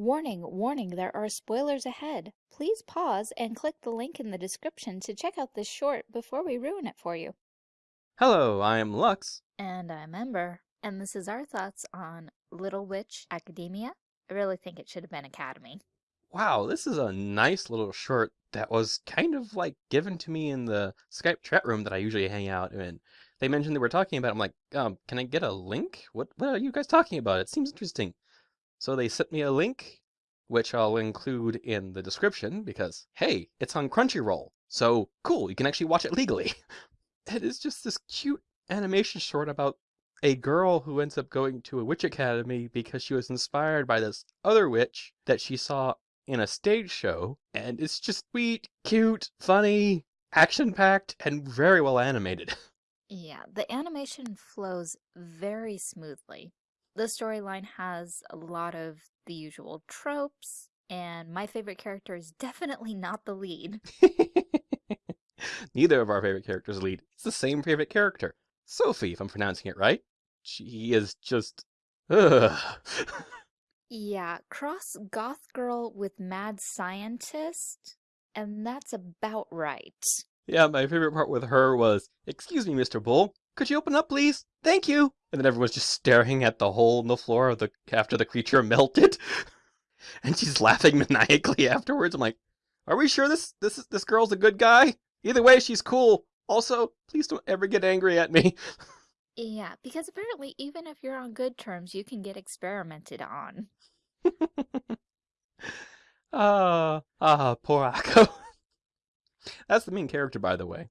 Warning, warning, there are spoilers ahead. Please pause and click the link in the description to check out this short before we ruin it for you. Hello, I'm Lux. And I'm Ember, and this is our thoughts on Little Witch Academia. I really think it should have been Academy. Wow, this is a nice little short that was kind of like given to me in the Skype chat room that I usually hang out in. They mentioned they were talking about it. I'm like, um, can I get a link? What what are you guys talking about? It seems interesting. So they sent me a link, which I'll include in the description because, hey, it's on Crunchyroll. So cool, you can actually watch it legally. it is just this cute animation short about a girl who ends up going to a witch academy because she was inspired by this other witch that she saw in a stage show. And it's just sweet, cute, funny, action packed, and very well animated. Yeah, the animation flows very smoothly. The storyline has a lot of the usual tropes, and my favorite character is definitely not the lead. Neither of our favorite characters lead. It's the same favorite character. Sophie, if I'm pronouncing it right. She is just... Ugh. yeah, cross goth girl with mad scientist, and that's about right. Yeah, my favorite part with her was, Excuse me, Mr. Bull, could you open up, please? Thank you! And then everyone's just staring at the hole in the floor of the after the creature melted. and she's laughing maniacally afterwards. I'm like, are we sure this this this girl's a good guy? Either way, she's cool. Also, please don't ever get angry at me. Yeah, because apparently even if you're on good terms, you can get experimented on. Ah, ah, poor Akko. That's the main character, by the way.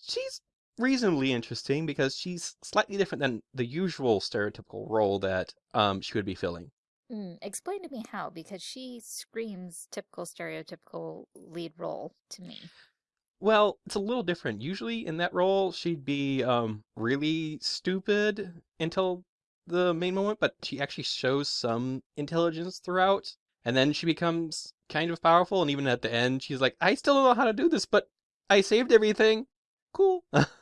She's reasonably interesting because she's slightly different than the usual stereotypical role that um, she would be filling. Mm, explain to me how, because she screams typical stereotypical lead role to me. Well, it's a little different. Usually in that role, she'd be um, really stupid until the main moment, but she actually shows some intelligence throughout. And then she becomes kind of powerful, and even at the end, she's like, I still don't know how to do this, but I saved everything. Cool.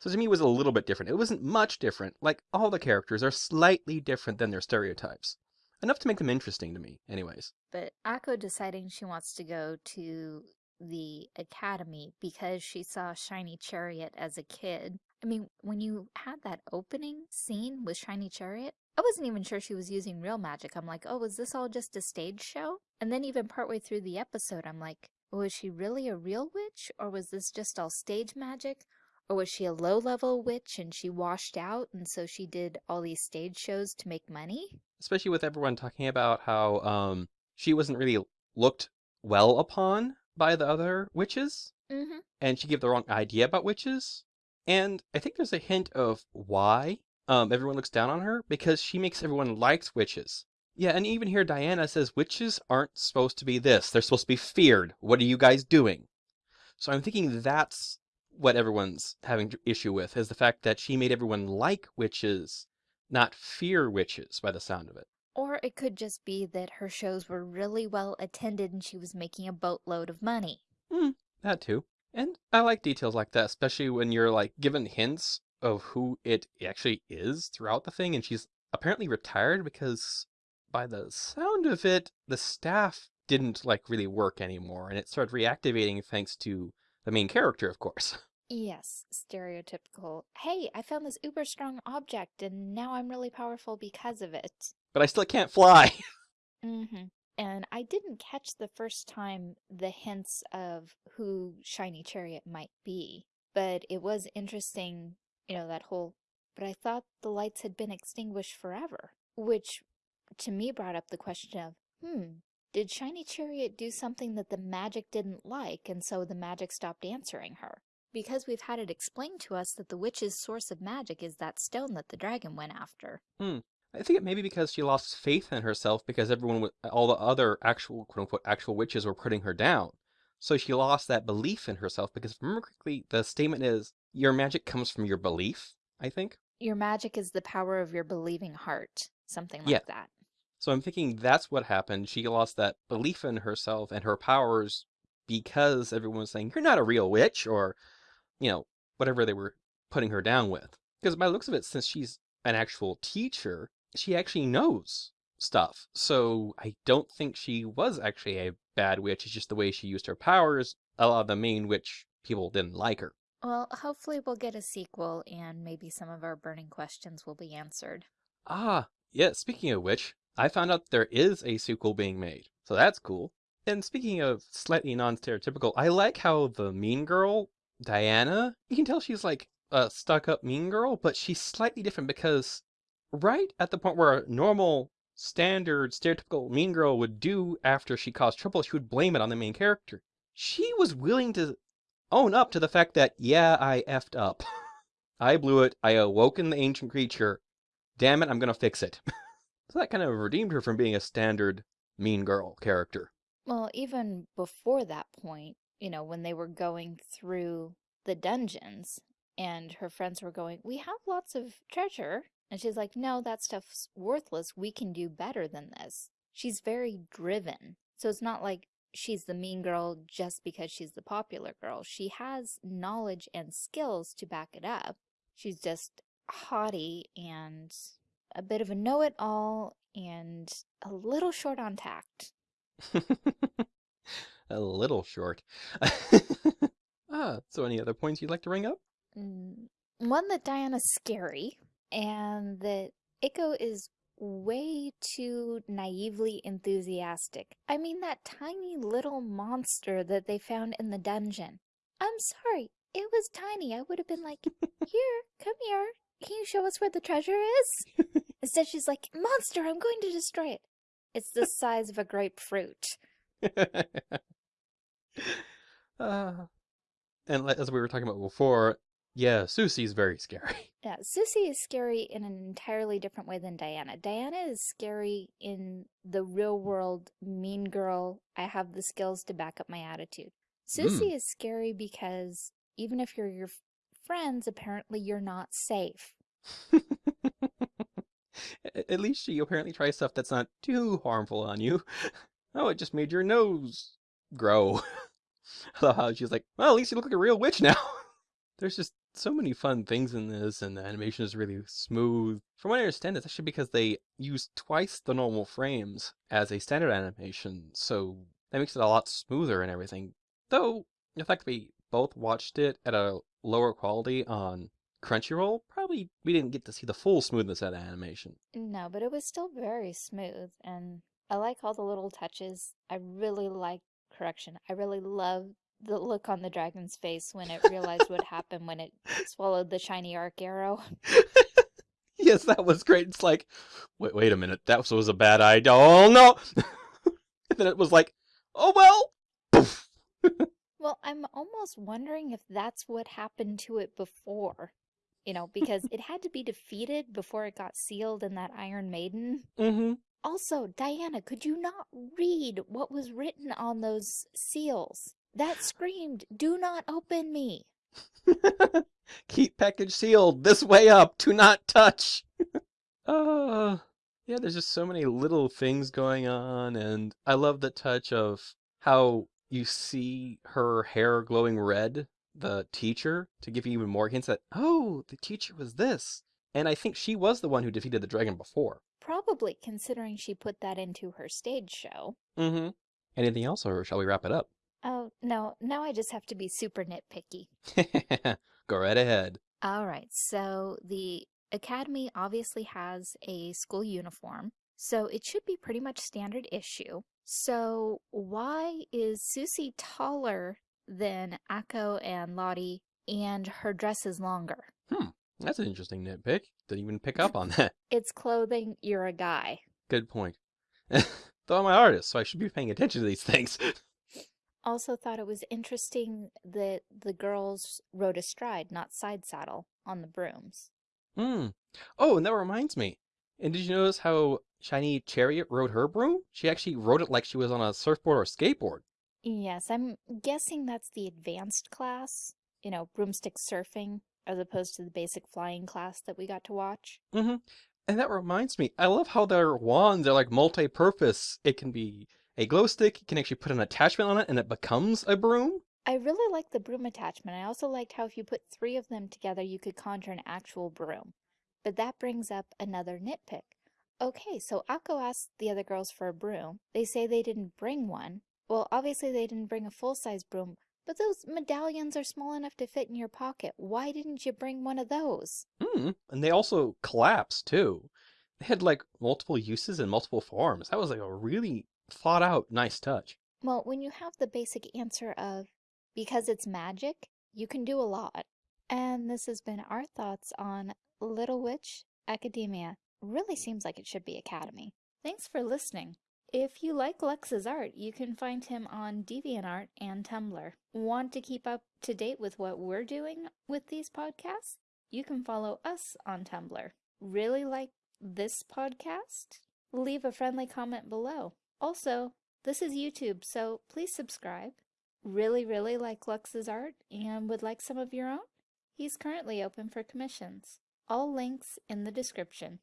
So to me, it was a little bit different. It wasn't much different. Like, all the characters are slightly different than their stereotypes. Enough to make them interesting to me, anyways. But Akko deciding she wants to go to the academy because she saw Shiny Chariot as a kid. I mean, when you had that opening scene with Shiny Chariot, I wasn't even sure she was using real magic. I'm like, oh, was this all just a stage show? And then even partway through the episode, I'm like, was she really a real witch? Or was this just all stage magic? Or was she a low level witch and she washed out and so she did all these stage shows to make money? Especially with everyone talking about how um, she wasn't really looked well upon by the other witches. Mm -hmm. And she gave the wrong idea about witches. And I think there's a hint of why um, everyone looks down on her because she makes everyone like witches. Yeah, and even here Diana says witches aren't supposed to be this. They're supposed to be feared. What are you guys doing? So I'm thinking that's what everyone's having issue with is the fact that she made everyone like witches, not fear witches by the sound of it. Or it could just be that her shows were really well attended and she was making a boatload of money. Hmm, that too. And I like details like that, especially when you're like given hints of who it actually is throughout the thing. And she's apparently retired because by the sound of it, the staff didn't like really work anymore and it started reactivating thanks to the main character, of course. Yes, stereotypical. Hey, I found this uber strong object and now I'm really powerful because of it. But I still can't fly. mm-hmm. And I didn't catch the first time the hints of who Shiny Chariot might be. But it was interesting, you know, that whole, but I thought the lights had been extinguished forever. Which, to me, brought up the question of, hmm, did Shiny Chariot do something that the magic didn't like, and so the magic stopped answering her? Because we've had it explained to us that the witch's source of magic is that stone that the dragon went after. Hmm. I think it may be because she lost faith in herself because everyone, all the other actual, quote unquote, actual witches were putting her down. So she lost that belief in herself because remember correctly, the statement is, your magic comes from your belief, I think. Your magic is the power of your believing heart. Something like yeah. that. So I'm thinking that's what happened. She lost that belief in herself and her powers because everyone was saying, you're not a real witch, or, you know, whatever they were putting her down with. Because by looks of it, since she's an actual teacher, she actually knows stuff. So I don't think she was actually a bad witch. It's just the way she used her powers. A lot of the main witch people didn't like her. Well, hopefully we'll get a sequel and maybe some of our burning questions will be answered. Ah, yeah, speaking of which, I found out there is a sequel being made. So that's cool. And speaking of slightly non-stereotypical, I like how the mean girl, Diana, you can tell she's like a stuck-up mean girl, but she's slightly different because right at the point where a normal, standard, stereotypical mean girl would do after she caused trouble, she would blame it on the main character. She was willing to own up to the fact that, yeah, I effed up. I blew it. I awoken the ancient creature. Damn it, I'm gonna fix it. so that kind of redeemed her from being a standard mean girl character. Well, even before that point, you know, when they were going through the dungeons and her friends were going, we have lots of treasure. And she's like, no, that stuff's worthless. We can do better than this. She's very driven. So it's not like she's the mean girl just because she's the popular girl. She has knowledge and skills to back it up. She's just haughty and a bit of a know-it-all and a little short on tact. a little short. ah, so any other points you'd like to bring up? Mm, one that Diana's scary and that Akko is way too naively enthusiastic. I mean that tiny little monster that they found in the dungeon. I'm sorry, it was tiny. I would have been like, here, come here. Can you show us where the treasure is? Instead she's like, monster, I'm going to destroy it. It's the size of a grapefruit. uh, and as we were talking about before, yeah, Susie's very scary. Yeah, Susie is scary in an entirely different way than Diana. Diana is scary in the real world, mean girl, I have the skills to back up my attitude. Susie mm. is scary because even if you're your friends, apparently you're not safe. At least she apparently tries stuff that's not too harmful on you. Oh, it just made your nose grow. I love how she's like, well, at least you look like a real witch now. There's just so many fun things in this, and the animation is really smooth. From what I understand, it's actually because they use twice the normal frames as a standard animation, so that makes it a lot smoother and everything. Though, the fact that we both watched it at a lower quality on Crunchyroll, probably we didn't get to see the full smoothness of the animation. No, but it was still very smooth, and I like all the little touches. I really like correction. I really love the look on the dragon's face when it realized what happened when it swallowed the shiny arc arrow. yes, that was great. It's like, wait, wait a minute, that was a bad idea. Oh no! and then it was like, oh well. well, I'm almost wondering if that's what happened to it before. You know, because it had to be defeated before it got sealed in that Iron Maiden. Mm-hmm. Also, Diana, could you not read what was written on those seals? That screamed, do not open me. Keep package sealed. This way up. Do not touch. uh, yeah, there's just so many little things going on. And I love the touch of how you see her hair glowing red, the teacher, to give you even more hints that, oh, the teacher was this. And I think she was the one who defeated the dragon before. Probably, considering she put that into her stage show. Mm-hmm. Anything else, or shall we wrap it up? Oh, no, now I just have to be super nitpicky. Go right ahead. All right, so the Academy obviously has a school uniform, so it should be pretty much standard issue. So why is Susie taller than Akko and Lottie and her dress is longer? Hmm, that's an interesting nitpick. Didn't even pick up on that. it's clothing, you're a guy. Good point. Though I'm an artist, so I should be paying attention to these things also thought it was interesting that the girls rode astride, not side saddle, on the brooms. Hmm. Oh, and that reminds me. And did you notice how Shiny Chariot rode her broom? She actually rode it like she was on a surfboard or skateboard. Yes, I'm guessing that's the advanced class. You know, broomstick surfing, as opposed to the basic flying class that we got to watch. Mm-hmm. And that reminds me, I love how their wands are like multi-purpose. It can be a glow stick, you can actually put an attachment on it and it becomes a broom. I really like the broom attachment. I also liked how if you put three of them together, you could conjure an actual broom. But that brings up another nitpick. Okay, so Akko asked the other girls for a broom. They say they didn't bring one. Well, obviously they didn't bring a full-size broom, but those medallions are small enough to fit in your pocket. Why didn't you bring one of those? Hmm. And they also collapse too. They had like multiple uses and multiple forms. That was like a really thought out, nice touch. Well, when you have the basic answer of because it's magic, you can do a lot. And this has been our thoughts on Little Witch Academia. Really seems like it should be Academy. Thanks for listening. If you like Lux's art, you can find him on DeviantArt and Tumblr. Want to keep up to date with what we're doing with these podcasts? You can follow us on Tumblr. Really like this podcast? Leave a friendly comment below. Also, this is YouTube, so please subscribe. Really, really like Lux's art and would like some of your own? He's currently open for commissions. All links in the description.